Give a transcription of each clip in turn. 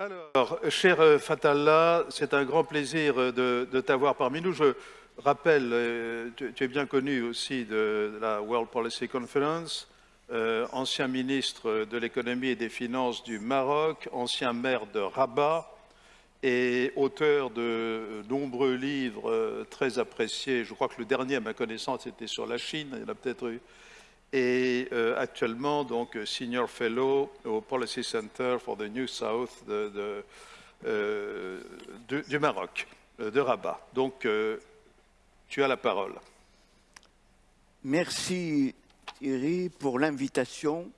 Alors, cher euh, Fatallah, c'est un grand plaisir euh, de, t'avoir parmi nous. Je rappelle, euh, tu, es bien connu aussi de, la World Policy Conference, ancien ministre de l'économie et des finances du Maroc, ancien maire de Rabat et auteur de nombreux livres très appréciés. Je crois que le dernier, à ma connaissance, était sur la Chine. Il y en a peut-être eu et euh, actuellement donc senior fellow au Policy Center for the New South euh, du Maroc, euh, de Rabat. Donc, tu as la parole. Merci Thierry pour l'invitation.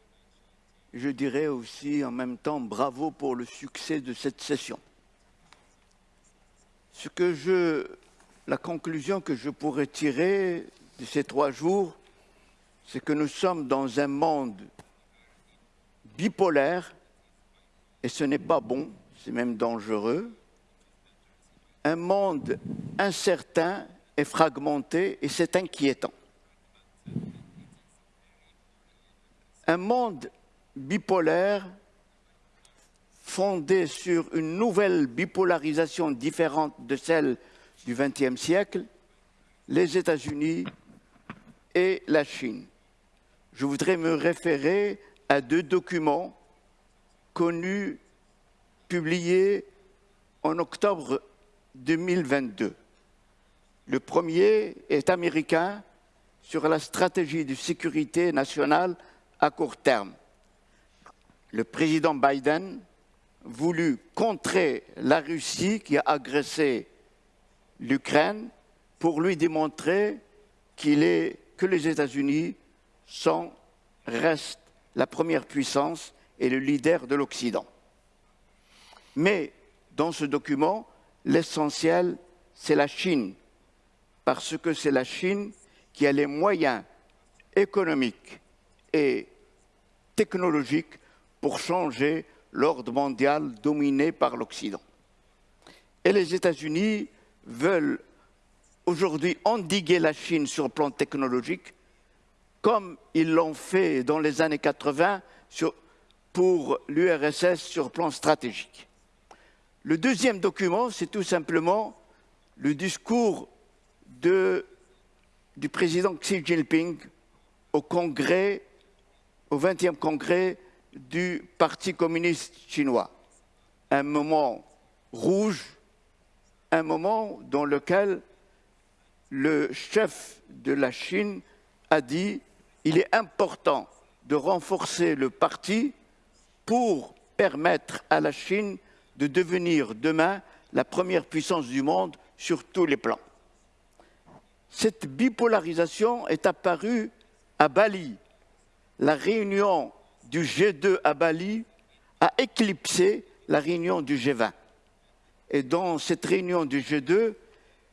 Je dirais aussi en même temps bravo pour le succès de cette session. Ce que je, la conclusion que je pourrais tirer de ces trois jours, c'est que nous sommes dans un monde bipolaire, et ce n'est pas bon, c'est même dangereux, un monde incertain et fragmenté, et c'est inquiétant. Un monde bipolaire fondé sur une nouvelle bipolarisation différente de celle du XXe siècle, les États-Unis et la Chine je voudrais me référer à deux documents connus, publiés en octobre 2022. Le premier est américain sur la stratégie de sécurité nationale à court terme. Le président Biden voulut contrer la Russie qui a agressé l'Ukraine pour lui démontrer qu'il est, que les États-Unis sont, reste la première puissance et le leader de l'Occident. Mais dans ce document, l'essentiel, c'est la Chine, parce que c'est la Chine qui a les moyens économiques et technologiques pour changer l'ordre mondial dominé par l'Occident. Et les États-Unis veulent aujourd'hui endiguer la Chine sur le plan technologique comme ils l'ont fait dans les années 80 pour l'URSS sur plan stratégique. Le deuxième document, c'est tout simplement le discours du président Xi Jinping au au 20e congrès du Parti communiste chinois. Un moment rouge, un moment dans lequel le chef de la Chine a dit il est important de renforcer le parti pour permettre à la Chine de devenir demain la première puissance du monde sur tous les plans. Cette bipolarisation est apparue à Bali. La réunion du G2 à Bali a éclipsé la réunion du G20. Et dans cette réunion du G2,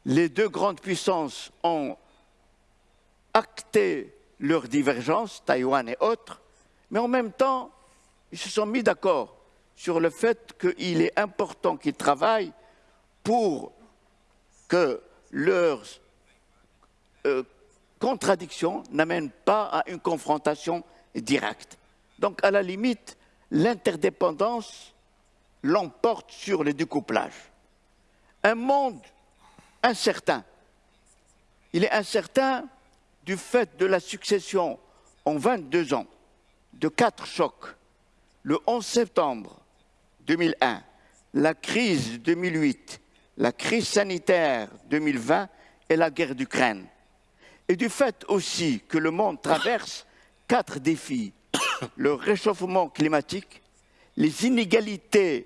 les deux grandes puissances ont acté leurs divergences, Taïwan et autres, mais en même temps, ils se sont mis d'accord sur le fait qu'il est important qu'ils travaillent pour que leurs euh, contradictions n'amènent pas à une confrontation directe. Donc, à la limite, l'interdépendance l'emporte sur le découplage. Un monde incertain. Il est incertain du fait de la succession en 22 ans de quatre chocs, le 11 septembre 2001, la crise 2008, la crise sanitaire 2020 et la guerre d'Ukraine. Et du fait aussi que le monde traverse quatre défis, le réchauffement climatique, les inégalités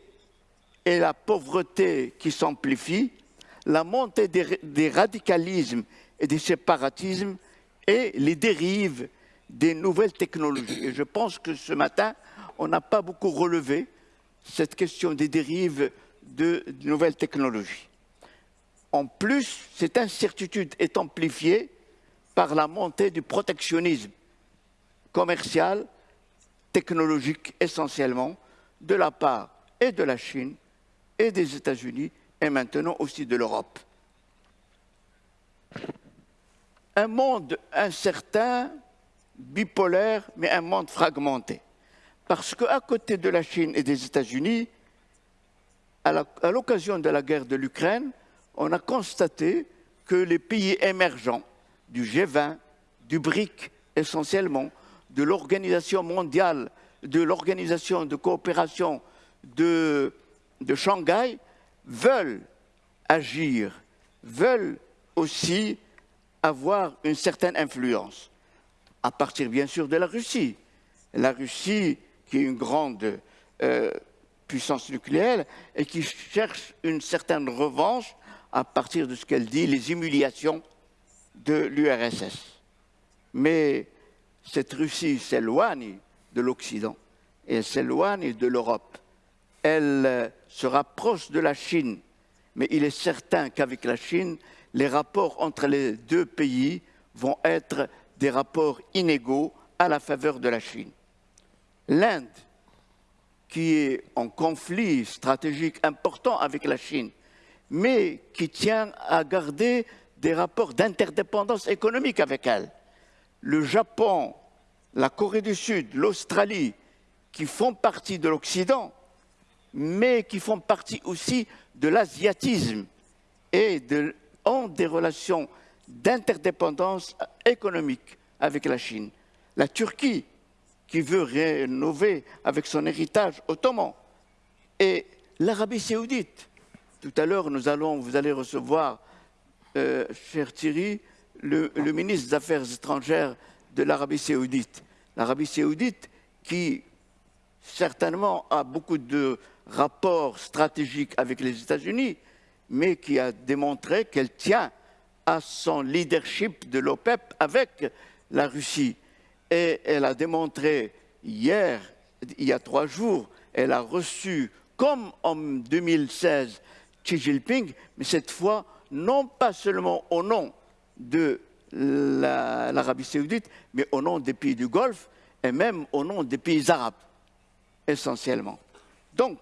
et la pauvreté qui s'amplifient, la montée des, des radicalismes et des séparatismes et les dérives des nouvelles technologies. Et je pense que ce matin, on n'a pas beaucoup relevé cette question des dérives de, nouvelles technologies. En plus, cette incertitude est amplifiée par la montée du protectionnisme commercial, technologique essentiellement, de la part et de la Chine et des États-Unis et maintenant aussi de l'Europe un monde incertain, bipolaire, mais un monde fragmenté. Parce qu'à côté de la Chine et des États-Unis, à l'occasion de la guerre de l'Ukraine, on a constaté que les pays émergents du G20, du BRIC essentiellement, de l'Organisation mondiale, de l'Organisation de coopération de, de Shanghai, veulent agir, veulent aussi avoir une certaine influence, à partir bien sûr de la Russie. La Russie, qui est une grande euh, puissance nucléaire et qui cherche une certaine revanche à partir de ce qu'elle dit, les humiliations de l'URSS. Mais cette Russie s'éloigne de l'Occident et s'éloigne de l'Europe. Elle euh, se rapproche de la Chine, mais il est certain qu'avec la Chine, les rapports entre les deux pays vont être des rapports inégaux à la faveur de la Chine. L'Inde, qui est en conflit stratégique important avec la Chine, mais qui tient à garder des rapports d'interdépendance économique avec elle. Le Japon, la Corée du Sud, l'Australie, qui font partie de l'Occident, mais qui font partie aussi de l'asiatisme et ont des relations d'interdépendance économique avec la Chine. La Turquie, qui veut rénover avec son héritage ottoman, et l'Arabie saoudite. Tout à l'heure, nous allons, vous allez recevoir, euh, cher Thierry, le, le ministre des Affaires étrangères de l'Arabie saoudite. L'Arabie saoudite qui certainement a beaucoup de rapports stratégiques avec les États-Unis, mais qui a démontré qu'elle tient à son leadership de l'OPEP avec la Russie. Et elle a démontré hier, il y a trois jours, elle a reçu, comme en 2016, Xi Jinping, mais cette fois, non pas seulement au nom de l'Arabie saoudite, mais au nom des pays du Golfe et même au nom des pays arabes, essentiellement. Donc,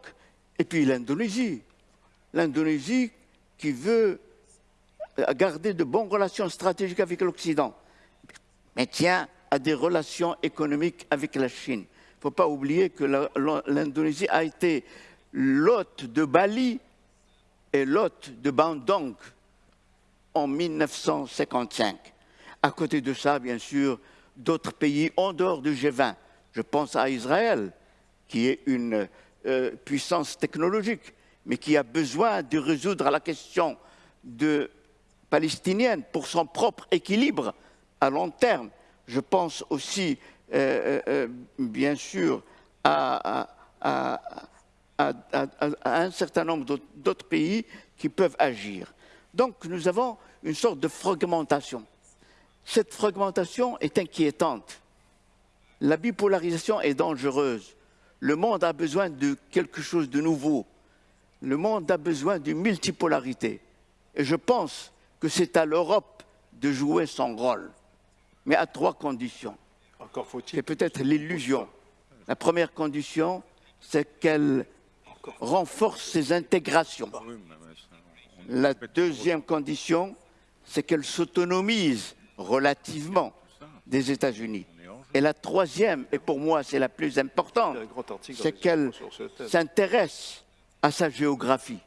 et puis l'Indonésie. L'Indonésie qui veut garder de bonnes relations stratégiques avec l'Occident, mais tient à des relations économiques avec la Chine. Il ne faut pas oublier que l'Indonésie a été l'hôte de Bali et l'hôte de Bandung en 1955. À côté de ça, bien sûr, d'autres pays en dehors du G20. Je pense à Israël, qui est une euh, puissance technologique, mais qui a besoin de résoudre la question palestinienne pour son propre équilibre à long terme. Je pense aussi, euh, euh, bien sûr, à, un certain nombre d'autres pays qui peuvent agir. Donc nous avons une sorte de fragmentation. Cette fragmentation est inquiétante. La bipolarisation est dangereuse. Le monde a besoin de quelque chose de nouveau. Le monde a besoin d'une multipolarité. Et je pense que c'est à l'Europe de jouer son rôle, mais à trois conditions. Encore faut-il. C'est peut-être l'illusion. La première condition, c'est qu'elle renforce ses intégrations. La deuxième condition, c'est qu'elle s'autonomise relativement des États-Unis. Et la troisième, et pour moi c'est la plus importante, c'est qu'elle s'intéresse à sa géographie,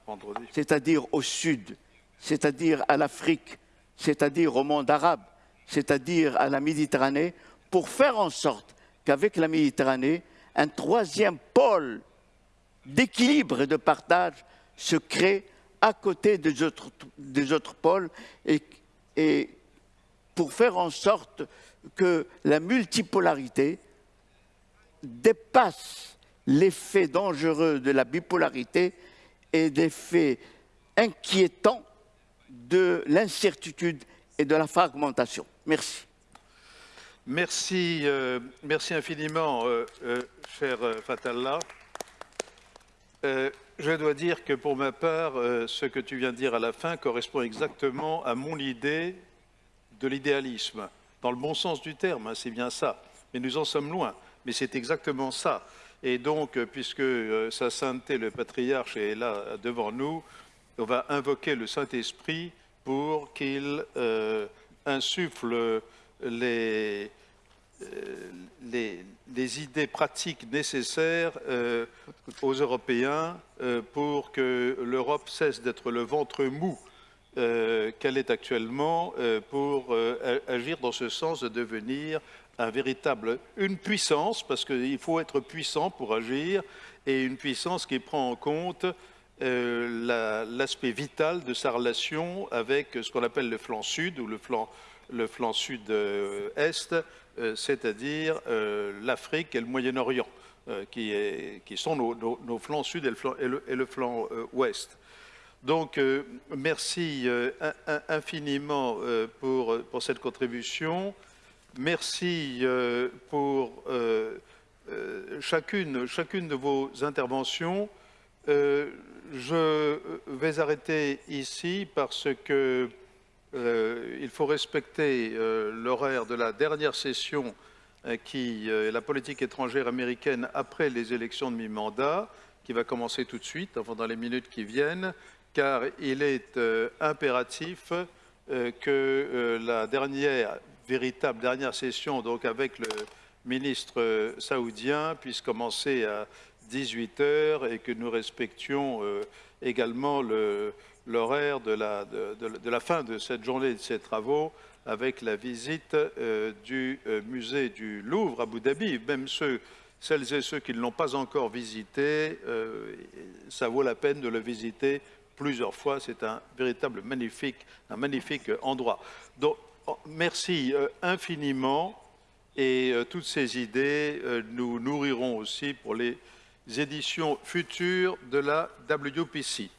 c'est-à-dire au sud, c'est-à-dire à l'Afrique, c'est-à-dire au monde arabe, c'est-à-dire à la Méditerranée, pour faire en sorte qu'avec la Méditerranée, un troisième pôle d'équilibre et de partage se crée à côté des autres, des autres pôles et, et pour faire en sorte que la multipolarité dépasse l'effet dangereux de la bipolarité et l'effet inquiétant de l'incertitude et de la fragmentation. Merci. Merci, euh, merci infiniment, euh, euh, cher Fatallah. je dois dire que pour ma part, ce que tu viens de dire à la fin correspond exactement à mon idée de l'idéalisme, dans le bon sens du terme, hein, c'est bien ça. Mais nous en sommes loin, mais c'est exactement ça. Et donc, euh, puisque euh, Sa Sainteté, le patriarche, est là devant nous, on va invoquer le Saint-Esprit pour qu'il euh, insuffle les, idées pratiques nécessaires aux Européens pour que l'Europe cesse d'être le ventre mou qu'elle est actuellement pour agir dans ce sens de devenir un véritable, une puissance, parce qu'il faut être puissant pour agir, et une puissance qui prend en compte euh, l'aspect vital de sa relation avec ce qu'on appelle le flanc sud ou le flanc, sud-est, euh, c'est-à-dire euh, l'Afrique et le Moyen-Orient, qui, qui, sont nos, flancs sud et le, flanc ouest. Donc, merci infiniment pour, pour, cette contribution. Merci pour chacune, chacune de vos interventions. Euh, je vais arrêter ici parce que euh, il faut respecter euh, l'horaire de la dernière session qui est la politique étrangère américaine après les élections de mi-mandat, qui va commencer tout de suite, enfin dans les minutes qui viennent, car il est impératif que la dernière, véritable dernière session, donc avec le ministre saoudien, puisse commencer à 18 heures et que nous respections euh, également l'horaire de la, fin de cette journée de ces travaux avec la visite euh, du euh, musée du Louvre à Abu Dhabi. Même ceux, celles et ceux qui ne l'ont pas encore visité, ça vaut la peine de le visiter plusieurs fois. C'est un véritable magnifique, magnifique endroit. Donc, oh, merci infiniment et toutes ces idées nous nourriront aussi pour les éditions futures de la WPC.